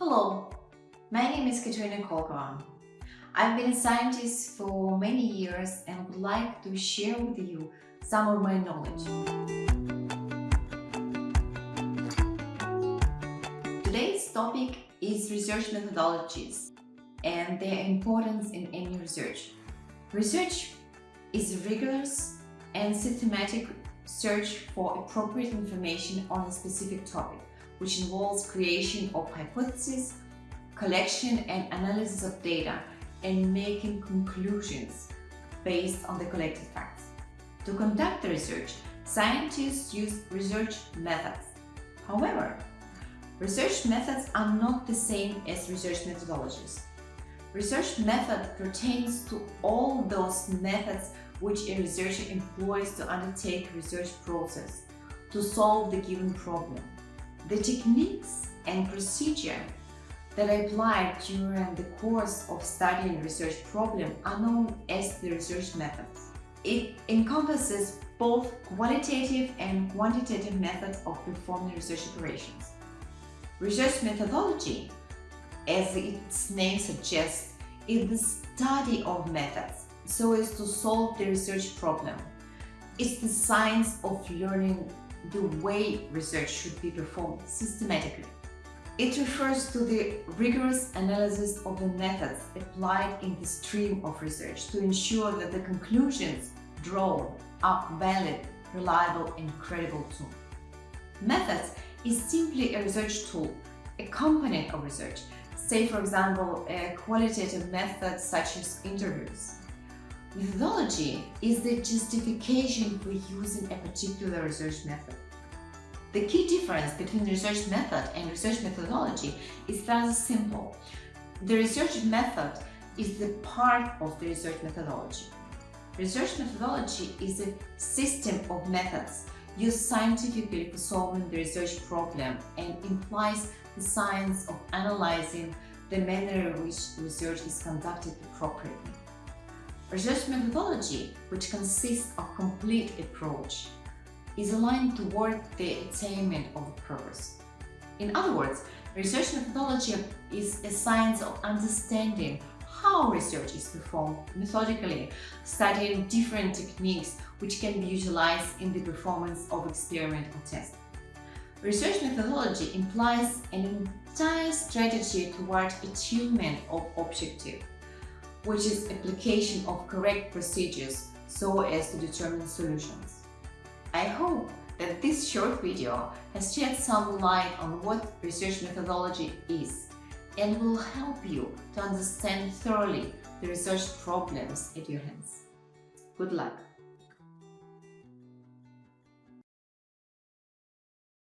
Hello, my name is Katerina Kolkova. I've been a scientist for many years and would like to share with you some of my knowledge. Today's topic is research methodologies and their importance in any research. Research is a rigorous and systematic search for appropriate information on a specific topic, which involves creation of hypotheses, collection and analysis of data, and making conclusions based on the collected facts. To conduct the research, scientists use research methods. However, research methods are not the same as research methodologies. Research method pertains to all those methods which a researcher employs to undertake research process to solve the given problem. The techniques and procedure that are applied during the course of studying research problem are known as the research methods. It encompasses both qualitative and quantitative methods of performing research operations. Research methodology, as its name suggests, is the study of methods so as to solve the research problem. It's the science of learning the way research should be performed systematically. It refers to the rigorous analysis of the methods applied in the stream of research to ensure that the conclusions drawn are valid, reliable and credible too. Methods is simply a research tool, a component of research, say for example a qualitative method such as interviews. Methodology is the justification for using a particular research method. The key difference between research method and research methodology is rather simple. The research method is the part of the research methodology. Research methodology is a system of methods used scientifically for solving the research problem and implies the science of analyzing the manner in which research is conducted appropriately. Research methodology, which consists of complete approach, is aligned toward the attainment of purpose. In other words, research methodology is a science of understanding how research is performed methodically, studying different techniques which can be utilized in the performance of experimental tests. Research methodology implies an entire strategy toward achievement of objective which is application of correct procedures so as to determine solutions. I hope that this short video has shed some light on what research methodology is and will help you to understand thoroughly the research problems at your hands. Good luck!